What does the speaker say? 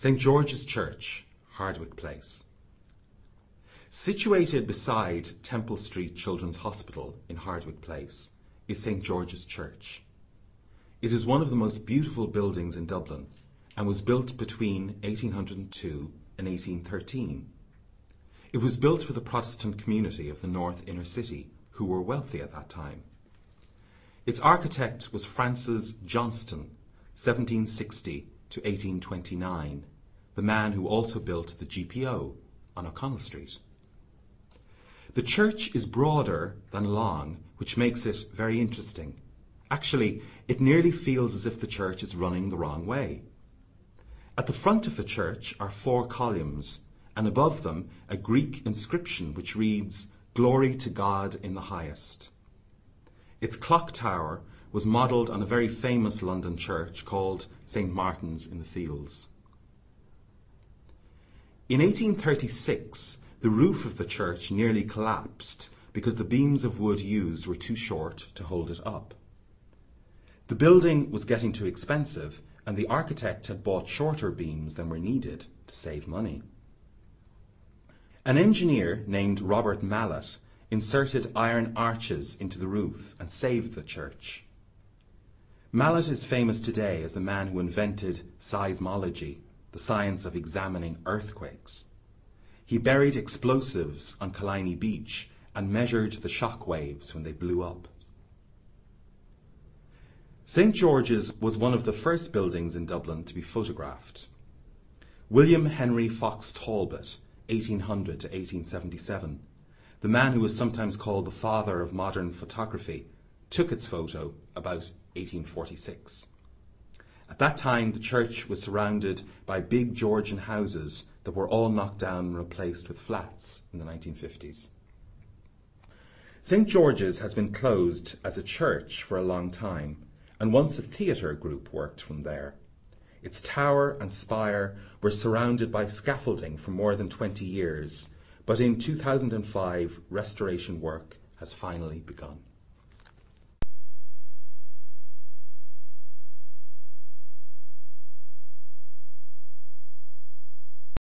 St George's Church, Hardwicke Place. Situated beside Temple Street Children's Hospital in Hardwicke Place is St George's Church. It is one of the most beautiful buildings in Dublin and was built between 1802 and 1813. It was built for the Protestant community of the North Inner City, who were wealthy at that time. Its architect was Francis Johnston, 1760 to 1829, the man who also built the GPO on O'Connell Street. The church is broader than long, which makes it very interesting. Actually, it nearly feels as if the church is running the wrong way. At the front of the church are four columns, and above them a Greek inscription which reads, Glory to God in the highest. Its clock tower was modelled on a very famous London church called St Martin's in the Fields. In 1836, the roof of the church nearly collapsed because the beams of wood used were too short to hold it up. The building was getting too expensive, and the architect had bought shorter beams than were needed to save money. An engineer named Robert Mallet inserted iron arches into the roof and saved the church. Mallet is famous today as the man who invented seismology, the science of examining earthquakes. He buried explosives on Killiney Beach and measured the shock waves when they blew up. St George's was one of the first buildings in Dublin to be photographed. William Henry Fox Talbot, 1800 to 1877, the man who was sometimes called the father of modern photography, took its photo about 1846. At that time, the church was surrounded by big Georgian houses that were all knocked down and replaced with flats in the 1950s. St George's has been closed as a church for a long time, and once a theatre group worked from there. Its tower and spire were surrounded by scaffolding for more than 20 years, but in 2005 restoration work has finally begun.